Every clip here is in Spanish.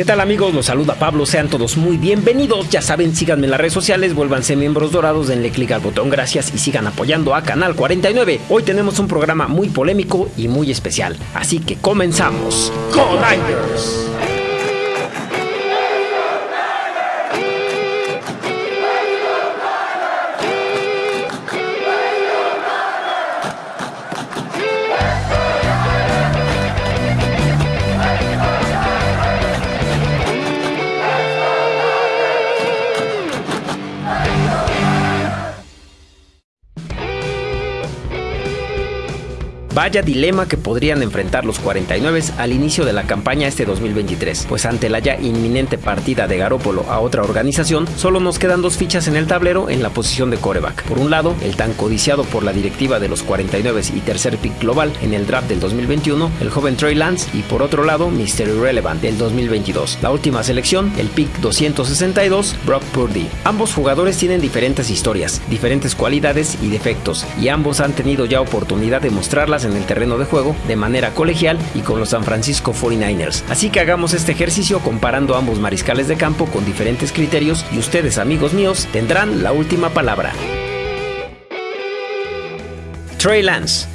¿Qué tal amigos? Los saluda Pablo, sean todos muy bienvenidos. Ya saben, síganme en las redes sociales, vuélvanse miembros dorados, denle clic al botón gracias y sigan apoyando a Canal 49. Hoy tenemos un programa muy polémico y muy especial, así que comenzamos. Niners! Vaya dilema que podrían enfrentar los 49 al inicio de la campaña este 2023, pues ante la ya inminente partida de Garópolo a otra organización, solo nos quedan dos fichas en el tablero en la posición de coreback. Por un lado, el tan codiciado por la directiva de los 49 y tercer pick global en el draft del 2021, el joven Trey Lance, y por otro lado, Mr. Irrelevant del 2022. La última selección, el pick 262, Brock Purdy. Ambos jugadores tienen diferentes historias, diferentes cualidades y defectos, y ambos han tenido ya oportunidad de mostrarlas en en el terreno de juego de manera colegial y con los San Francisco 49ers. Así que hagamos este ejercicio comparando ambos mariscales de campo con diferentes criterios y ustedes amigos míos tendrán la última palabra. Trey Lance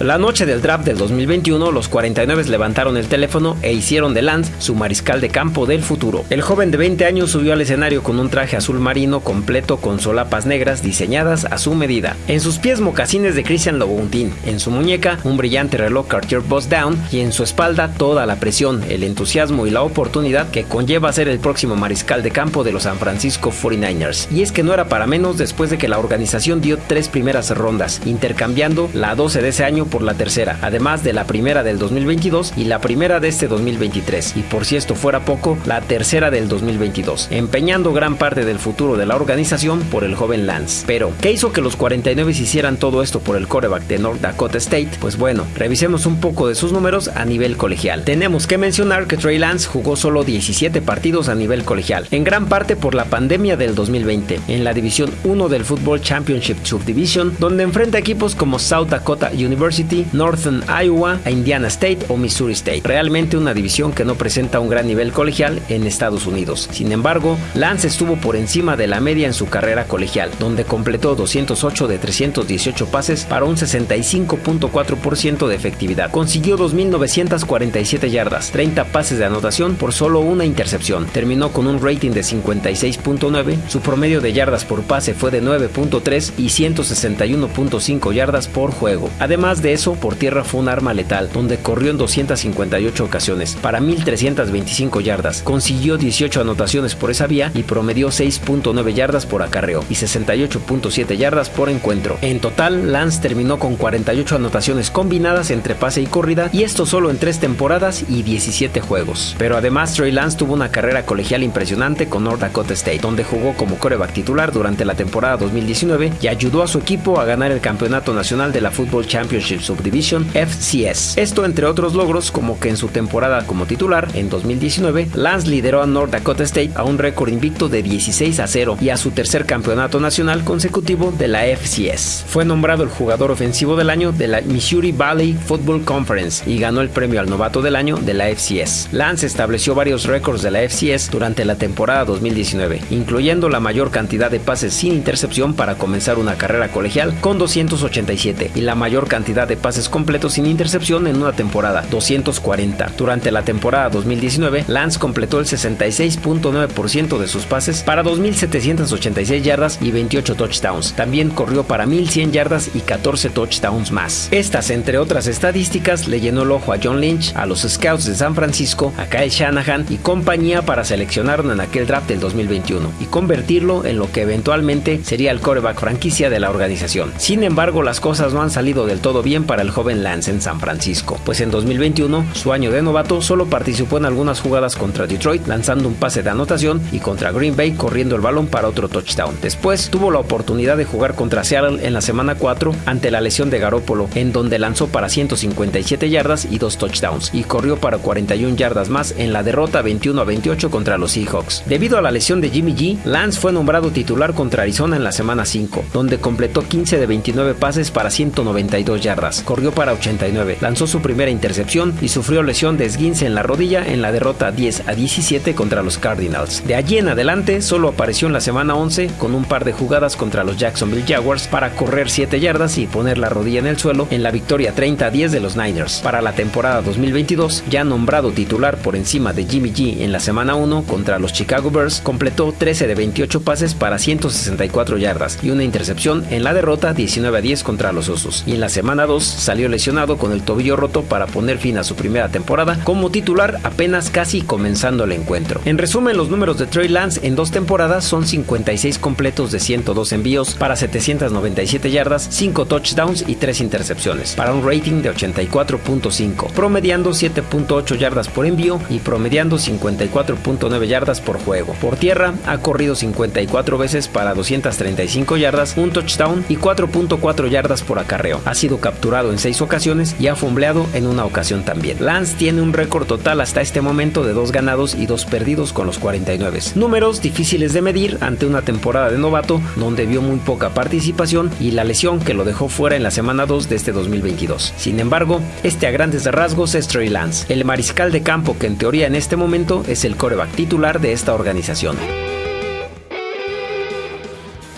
la noche del draft del 2021, los 49 levantaron el teléfono e hicieron de Lance su mariscal de campo del futuro. El joven de 20 años subió al escenario con un traje azul marino completo con solapas negras diseñadas a su medida. En sus pies mocasines de Christian Louboutin, en su muñeca un brillante reloj Cartier Boss Down y en su espalda toda la presión, el entusiasmo y la oportunidad que conlleva ser el próximo mariscal de campo de los San Francisco 49ers. Y es que no era para menos después de que la organización dio tres primeras rondas, intercambiando la 12 de ese año por la tercera, además de la primera del 2022 y la primera de este 2023, y por si esto fuera poco, la tercera del 2022, empeñando gran parte del futuro de la organización por el joven Lance. Pero, ¿qué hizo que los 49 hicieran todo esto por el coreback de North Dakota State? Pues bueno, revisemos un poco de sus números a nivel colegial. Tenemos que mencionar que Trey Lance jugó solo 17 partidos a nivel colegial, en gran parte por la pandemia del 2020, en la División 1 del Football Championship Subdivision, donde enfrenta equipos como South Dakota University, Northern Iowa, a Indiana State o Missouri State. Realmente una división que no presenta un gran nivel colegial en Estados Unidos. Sin embargo, Lance estuvo por encima de la media en su carrera colegial, donde completó 208 de 318 pases para un 65.4% de efectividad. Consiguió 2.947 yardas, 30 pases de anotación por solo una intercepción. Terminó con un rating de 56.9, su promedio de yardas por pase fue de 9.3 y 161.5 yardas por juego. Además de eso, por tierra fue un arma letal, donde corrió en 258 ocasiones, para 1.325 yardas, consiguió 18 anotaciones por esa vía y promedió 6.9 yardas por acarreo y 68.7 yardas por encuentro. En total, Lance terminó con 48 anotaciones combinadas entre pase y corrida, y esto solo en 3 temporadas y 17 juegos. Pero además, Trey Lance tuvo una carrera colegial impresionante con North Dakota State, donde jugó como coreback titular durante la temporada 2019 y ayudó a su equipo a ganar el campeonato nacional de la Football Championship Subdivision FCS. Esto entre otros logros como que en su temporada como titular en 2019, Lance lideró a North Dakota State a un récord invicto de 16 a 0 y a su tercer campeonato nacional consecutivo de la FCS. Fue nombrado el jugador ofensivo del año de la Missouri Valley Football Conference y ganó el premio al novato del año de la FCS. Lance estableció varios récords de la FCS durante la temporada 2019, incluyendo la mayor cantidad de pases sin intercepción para comenzar una carrera colegial con 287 y la mayor cantidad de pases completos sin intercepción en una temporada, 240. Durante la temporada 2019, Lance completó el 66.9% de sus pases para 2.786 yardas y 28 touchdowns. También corrió para 1.100 yardas y 14 touchdowns más. Estas, entre otras estadísticas, le llenó el ojo a John Lynch, a los Scouts de San Francisco, a Kyle Shanahan y compañía para seleccionarlo en aquel draft del 2021 y convertirlo en lo que eventualmente sería el coreback franquicia de la organización. Sin embargo, las cosas no han salido del todo bien para el joven Lance en San Francisco, pues en 2021, su año de novato, solo participó en algunas jugadas contra Detroit, lanzando un pase de anotación y contra Green Bay corriendo el balón para otro touchdown. Después tuvo la oportunidad de jugar contra Seattle en la semana 4 ante la lesión de Garópolo, en donde lanzó para 157 yardas y dos touchdowns, y corrió para 41 yardas más en la derrota 21 a 28 contra los Seahawks. Debido a la lesión de Jimmy G, Lance fue nombrado titular contra Arizona en la semana 5, donde completó 15 de 29 pases para 192 yardas corrió para 89, lanzó su primera intercepción y sufrió lesión de esguince en la rodilla en la derrota 10 a 17 contra los Cardinals. De allí en adelante solo apareció en la semana 11 con un par de jugadas contra los Jacksonville Jaguars para correr 7 yardas y poner la rodilla en el suelo en la victoria 30 a 10 de los Niners. Para la temporada 2022, ya nombrado titular por encima de Jimmy G en la semana 1 contra los Chicago Bears, completó 13 de 28 pases para 164 yardas y una intercepción en la derrota 19 a 10 contra los Osos. Y en la semana 2 salió lesionado con el tobillo roto para poner fin a su primera temporada como titular apenas casi comenzando el encuentro. En resumen, los números de Trey Lance en dos temporadas son 56 completos de 102 envíos para 797 yardas, 5 touchdowns y 3 intercepciones, para un rating de 84.5, promediando 7.8 yardas por envío y promediando 54.9 yardas por juego. Por tierra, ha corrido 54 veces para 235 yardas, un touchdown y 4.4 yardas por acarreo. Ha sido capturado en 6 ocasiones y ha fumbleado en una ocasión también. Lance tiene un récord total hasta este momento de 2 ganados y 2 perdidos con los 49. Números difíciles de medir ante una temporada de novato donde vio muy poca participación y la lesión que lo dejó fuera en la semana 2 de este 2022. Sin embargo, este a grandes rasgos es Trey Lance, el mariscal de campo que en teoría en este momento es el coreback titular de esta organización.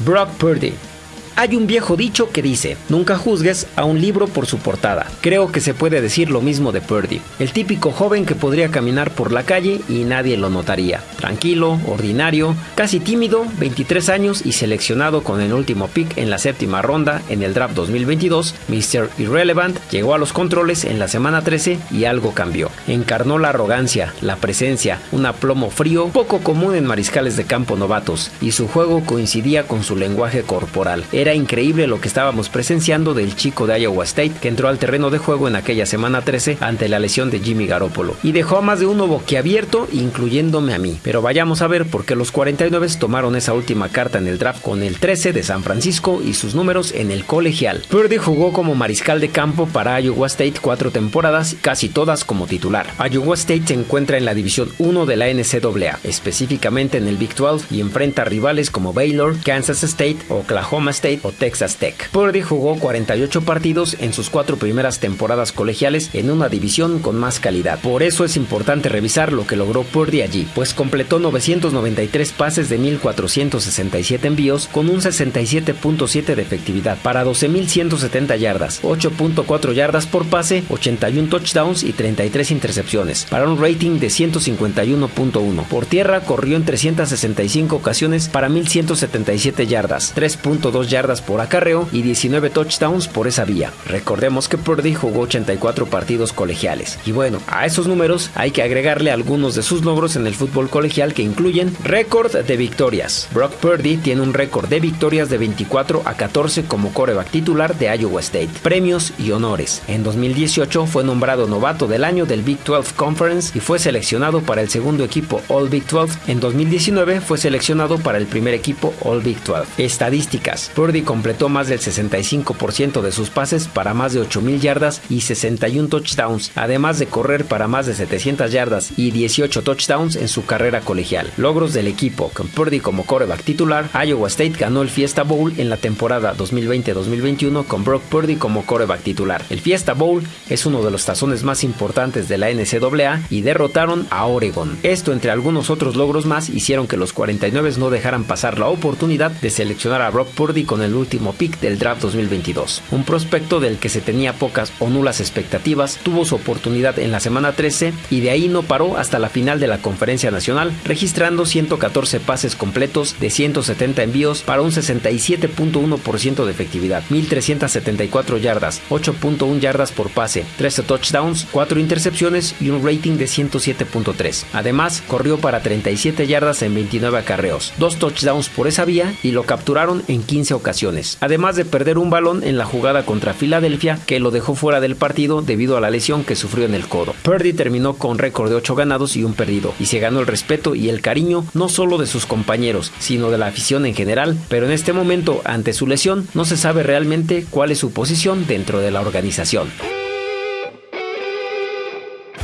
Brock Purdy hay un viejo dicho que dice, nunca juzgues a un libro por su portada. Creo que se puede decir lo mismo de Purdy, el típico joven que podría caminar por la calle y nadie lo notaría. Tranquilo, ordinario, casi tímido, 23 años y seleccionado con el último pick en la séptima ronda en el draft 2022, Mr. Irrelevant llegó a los controles en la semana 13 y algo cambió. Encarnó la arrogancia, la presencia, un aplomo frío poco común en mariscales de campo novatos y su juego coincidía con su lenguaje corporal. Era increíble lo que estábamos presenciando del chico de Iowa State que entró al terreno de juego en aquella semana 13 ante la lesión de Jimmy Garoppolo y dejó a más de uno boquiabierto, incluyéndome a mí. Pero vayamos a ver por qué los 49 tomaron esa última carta en el draft con el 13 de San Francisco y sus números en el colegial. Purdy jugó como mariscal de campo para Iowa State cuatro temporadas, casi todas como titular. Iowa State se encuentra en la división 1 de la NCAA, específicamente en el Big 12 y enfrenta rivales como Baylor, Kansas State, Oklahoma State o Texas Tech. Purdy jugó 48 partidos en sus cuatro primeras temporadas colegiales en una división con más calidad. Por eso es importante revisar lo que logró Purdy allí, pues completó 993 pases de 1467 envíos con un 67.7 de efectividad para 12.170 yardas, 8.4 yardas por pase, 81 touchdowns y 33 intercepciones, para un rating de 151.1. Por tierra corrió en 365 ocasiones para 1177 yardas, 3.2 yardas por acarreo y 19 touchdowns por esa vía. Recordemos que Purdy jugó 84 partidos colegiales. Y bueno, a esos números hay que agregarle algunos de sus logros en el fútbol colegial que incluyen récord de victorias. Brock Purdy tiene un récord de victorias de 24 a 14 como coreback titular de Iowa State. Premios y honores. En 2018 fue nombrado novato del año del Big 12 Conference y fue seleccionado para el segundo equipo All Big 12. En 2019 fue seleccionado para el primer equipo All Big 12. Estadísticas. Purdy completó más del 65% de sus pases para más de 8.000 yardas y 61 touchdowns, además de correr para más de 700 yardas y 18 touchdowns en su carrera colegial. Logros del equipo, con Purdy como coreback titular, Iowa State ganó el Fiesta Bowl en la temporada 2020-2021 con Brock Purdy como coreback titular. El Fiesta Bowl es uno de los tazones más importantes de la NCAA y derrotaron a Oregon. Esto entre algunos otros logros más hicieron que los 49 no dejaran pasar la oportunidad de seleccionar a Brock Purdy con el último pick del draft 2022. Un prospecto del que se tenía pocas o nulas expectativas, tuvo su oportunidad en la semana 13 y de ahí no paró hasta la final de la conferencia nacional, registrando 114 pases completos de 170 envíos para un 67.1% de efectividad, 1374 yardas, 8.1 yardas por pase, 13 touchdowns, 4 intercepciones y un rating de 107.3. Además, corrió para 37 yardas en 29 acarreos, 2 touchdowns por esa vía y lo capturaron en 15 ocasiones, además de perder un balón en la jugada contra Filadelfia que lo dejó fuera del partido debido a la lesión que sufrió en el codo. Purdy terminó con récord de 8 ganados y un perdido, y se ganó el respeto y el cariño no solo de sus compañeros, sino de la afición en general, pero en este momento, ante su lesión, no se sabe realmente cuál es su posición dentro de la organización.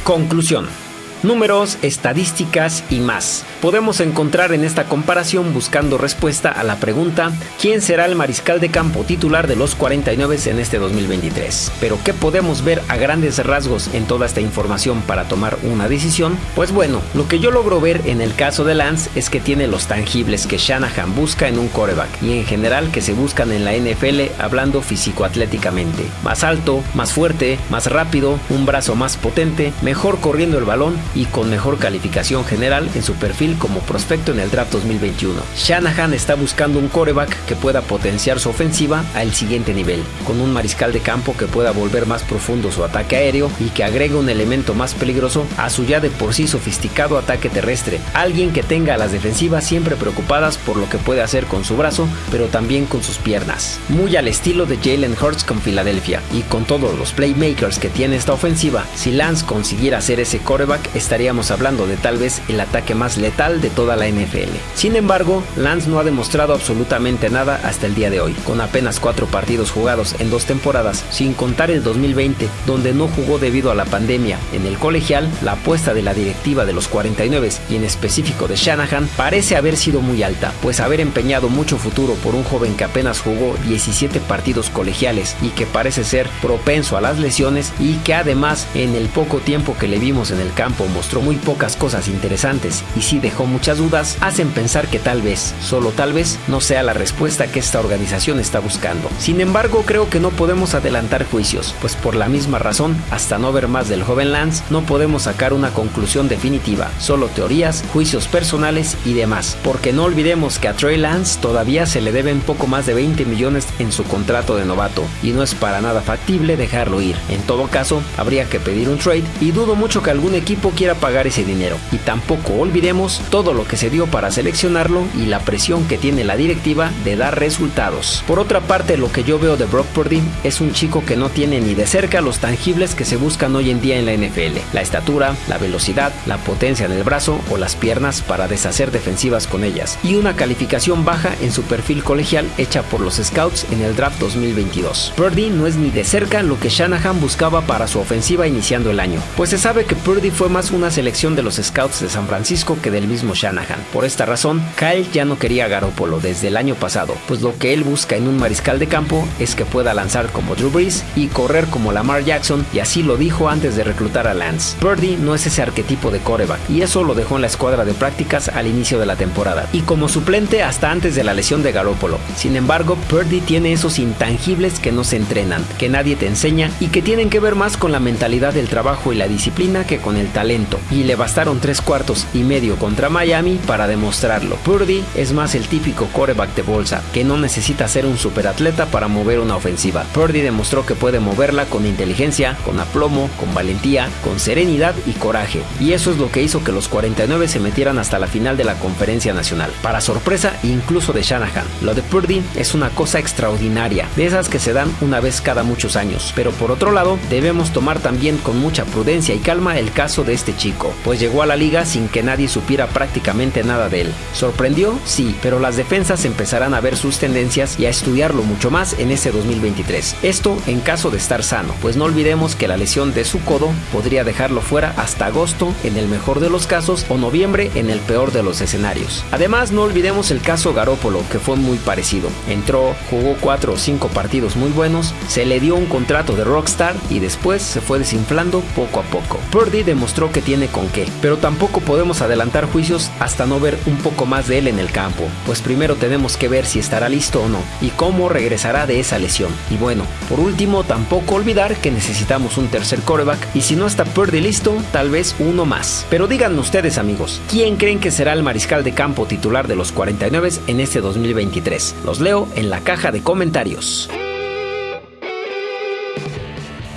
Conclusión. Números, estadísticas y más. Podemos encontrar en esta comparación buscando respuesta a la pregunta ¿quién será el mariscal de campo titular de los 49 en este 2023? Pero ¿qué podemos ver a grandes rasgos en toda esta información para tomar una decisión? Pues bueno, lo que yo logro ver en el caso de Lance es que tiene los tangibles que Shanahan busca en un coreback y en general que se buscan en la NFL hablando físico-atléticamente. Más alto, más fuerte, más rápido, un brazo más potente, mejor corriendo el balón y con mejor calificación general en su perfil como prospecto en el draft 2021. Shanahan está buscando un coreback que pueda potenciar su ofensiva al siguiente nivel, con un mariscal de campo que pueda volver más profundo su ataque aéreo y que agregue un elemento más peligroso a su ya de por sí sofisticado ataque terrestre. Alguien que tenga a las defensivas siempre preocupadas por lo que puede hacer con su brazo, pero también con sus piernas. Muy al estilo de Jalen Hurts con Filadelfia y con todos los playmakers que tiene esta ofensiva, si Lance consiguiera ser ese coreback, estaríamos hablando de tal vez el ataque más letal de toda la NFL. Sin embargo, Lance no ha demostrado absolutamente nada hasta el día de hoy, con apenas cuatro partidos jugados en dos temporadas, sin contar el 2020, donde no jugó debido a la pandemia. En el colegial, la apuesta de la directiva de los 49 y en específico de Shanahan parece haber sido muy alta, pues haber empeñado mucho futuro por un joven que apenas jugó 17 partidos colegiales y que parece ser propenso a las lesiones y que además en el poco tiempo que le vimos en el campo mostró muy pocas cosas interesantes y sí dejó muchas dudas, hacen pensar que tal vez, solo tal vez, no sea la respuesta que esta organización está buscando. Sin embargo, creo que no podemos adelantar juicios, pues por la misma razón, hasta no ver más del joven Lance, no podemos sacar una conclusión definitiva, solo teorías, juicios personales y demás, porque no olvidemos que a Trey Lance todavía se le deben poco más de 20 millones en su contrato de novato y no es para nada factible dejarlo ir. En todo caso, habría que pedir un trade y dudo mucho que algún equipo quiera pagar ese dinero. Y tampoco olvidemos todo lo que se dio para seleccionarlo y la presión que tiene la directiva de dar resultados. Por otra parte, lo que yo veo de Brock Purdy es un chico que no tiene ni de cerca los tangibles que se buscan hoy en día en la NFL. La estatura, la velocidad, la potencia en el brazo o las piernas para deshacer defensivas con ellas. Y una calificación baja en su perfil colegial hecha por los Scouts en el draft 2022. Purdy no es ni de cerca lo que Shanahan buscaba para su ofensiva iniciando el año, pues se sabe que Purdy fue más una selección de los Scouts de San Francisco que del mismo Shanahan. Por esta razón, Kyle ya no quería a Garoppolo desde el año pasado, pues lo que él busca en un mariscal de campo es que pueda lanzar como Drew Brees y correr como Lamar Jackson, y así lo dijo antes de reclutar a Lance. Purdy no es ese arquetipo de coreback, y eso lo dejó en la escuadra de prácticas al inicio de la temporada, y como suplente hasta antes de la lesión de Garoppolo. Sin embargo, Purdy tiene esos intangibles que no se entrenan, que nadie te enseña y que tienen que ver más con la mentalidad del trabajo y la disciplina que con el talento. Y le bastaron tres cuartos y medio contra Miami para demostrarlo. Purdy es más el típico coreback de bolsa, que no necesita ser un superatleta para mover una ofensiva. Purdy demostró que puede moverla con inteligencia, con aplomo, con valentía, con serenidad y coraje. Y eso es lo que hizo que los 49 se metieran hasta la final de la conferencia nacional. Para sorpresa incluso de Shanahan, lo de Purdy es una cosa extraordinaria, de esas que se dan una vez cada muchos años. Pero por otro lado, debemos tomar también con mucha prudencia y calma el caso de este chico, pues llegó a la liga sin que nadie supiera prácticamente nada de él. ¿Sorprendió? Sí, pero las defensas empezarán a ver sus tendencias y a estudiarlo mucho más en este 2023. Esto en caso de estar sano, pues no olvidemos que la lesión de su codo podría dejarlo fuera hasta agosto en el mejor de los casos o noviembre en el peor de los escenarios. Además, no olvidemos el caso Garópolo, que fue muy parecido. Entró, jugó 4 o 5 partidos muy buenos, se le dio un contrato de rockstar y después se fue desinflando poco a poco. Purdy demostró que tiene con qué, pero tampoco podemos adelantar juicios hasta no ver un poco más de él en el campo, pues primero tenemos que ver si estará listo o no y cómo regresará de esa lesión. Y bueno, por último, tampoco olvidar que necesitamos un tercer coreback y si no está Purdy listo, tal vez uno más. Pero díganme ustedes amigos, ¿quién creen que será el mariscal de campo titular de los 49 en este 2023? Los leo en la caja de comentarios.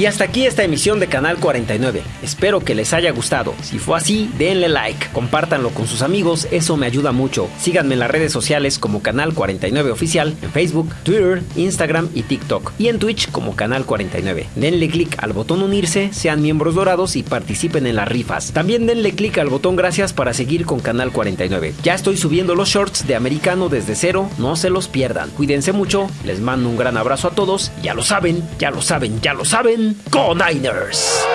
Y hasta aquí esta emisión de Canal 49. Espero que les haya gustado. Si fue así, denle like, compártanlo con sus amigos, eso me ayuda mucho. Síganme en las redes sociales como Canal 49 Oficial, en Facebook, Twitter, Instagram y TikTok. Y en Twitch como Canal 49. Denle click al botón unirse, sean miembros dorados y participen en las rifas. También denle click al botón gracias para seguir con Canal 49. Ya estoy subiendo los shorts de americano desde cero, no se los pierdan. Cuídense mucho, les mando un gran abrazo a todos. Ya lo saben, ya lo saben, ya lo saben. Go Niners!